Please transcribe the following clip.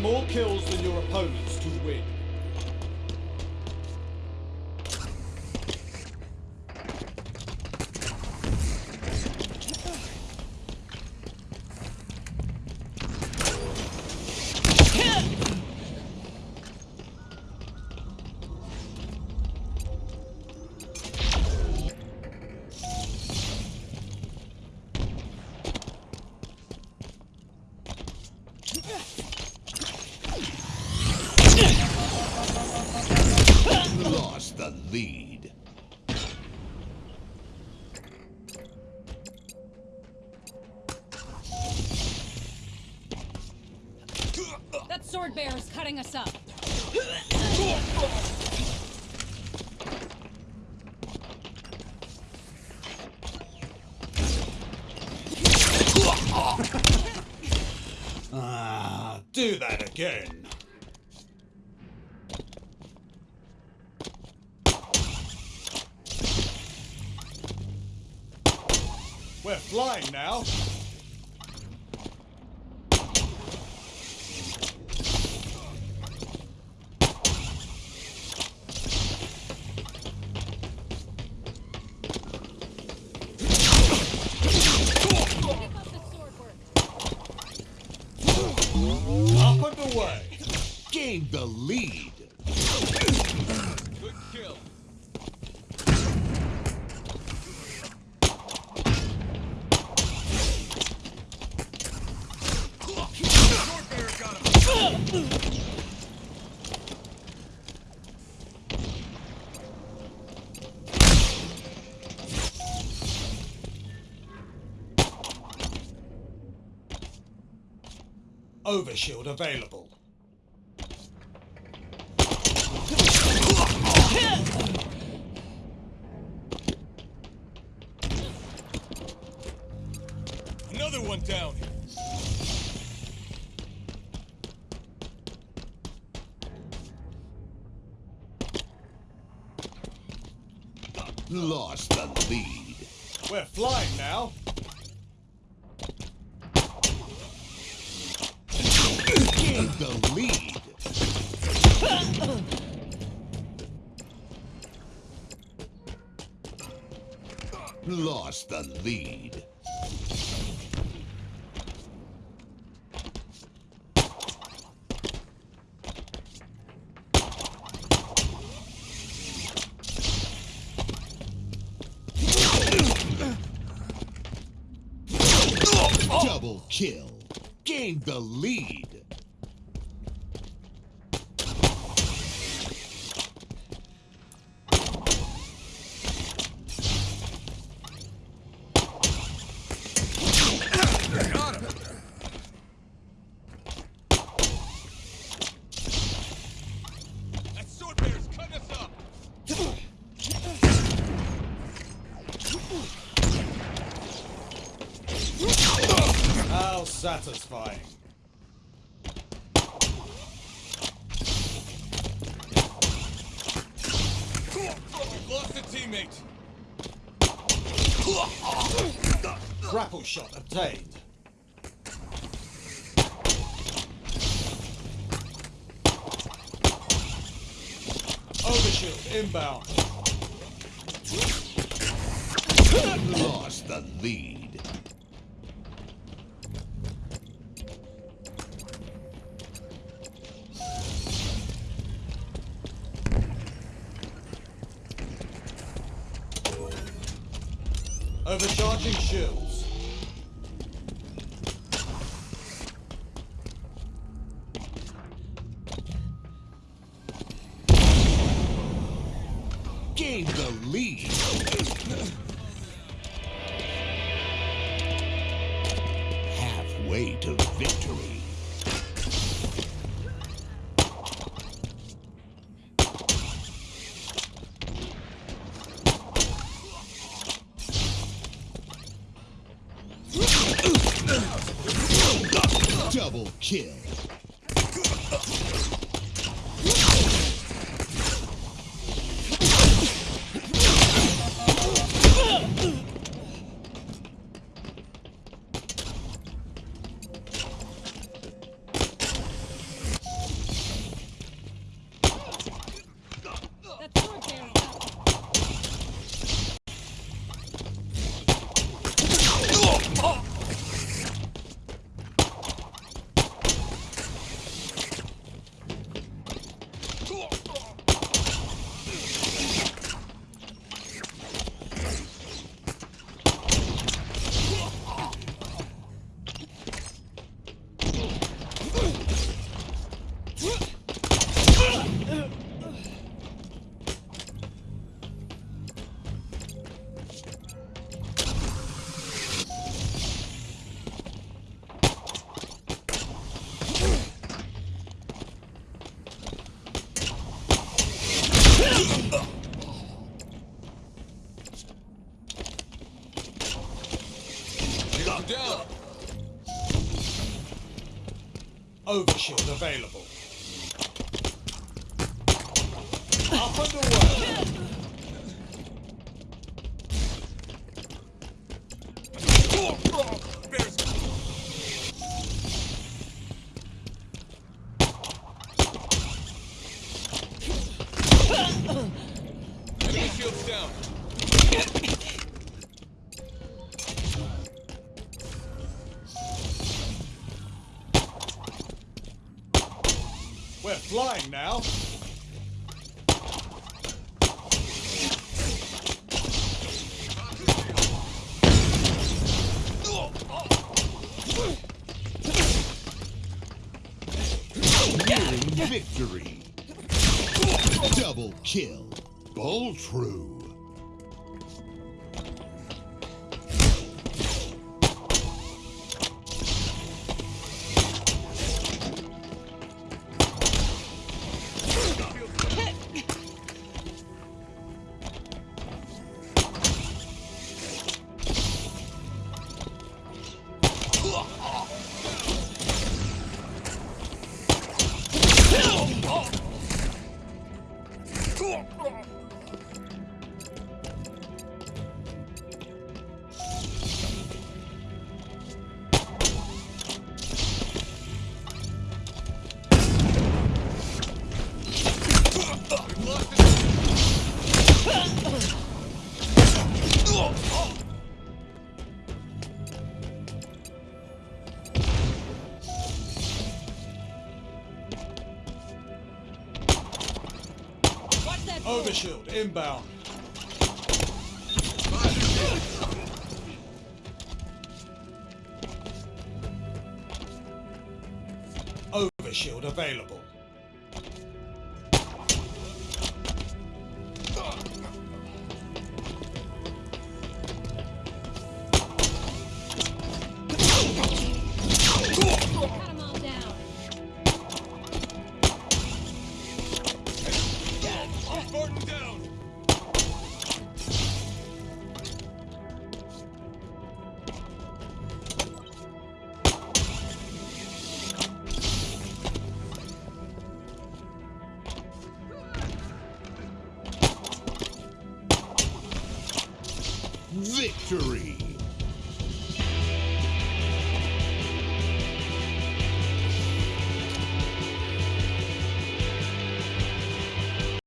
more kills than your opponents to win. Lead. That sword bear is cutting us up. Ah, do that again. We're flying now. Up and away. Gained the lead. Good kill. Overshield available. Lost the lead. We're flying now. Gained the lead. Lost the lead. Double kill. Gained the lead. That sword bear's cutting us up. How satisfying. We've lost a teammate. Grapple shot obtained. Overshield inbound. Lost the lead. Overcharging shields. Gained the lead. Halfway to victory. Kill. Overshield available. Up and away. Flying now. Victory. Double kill. Bulltrue. Overshield inbound. Overshield available. victory.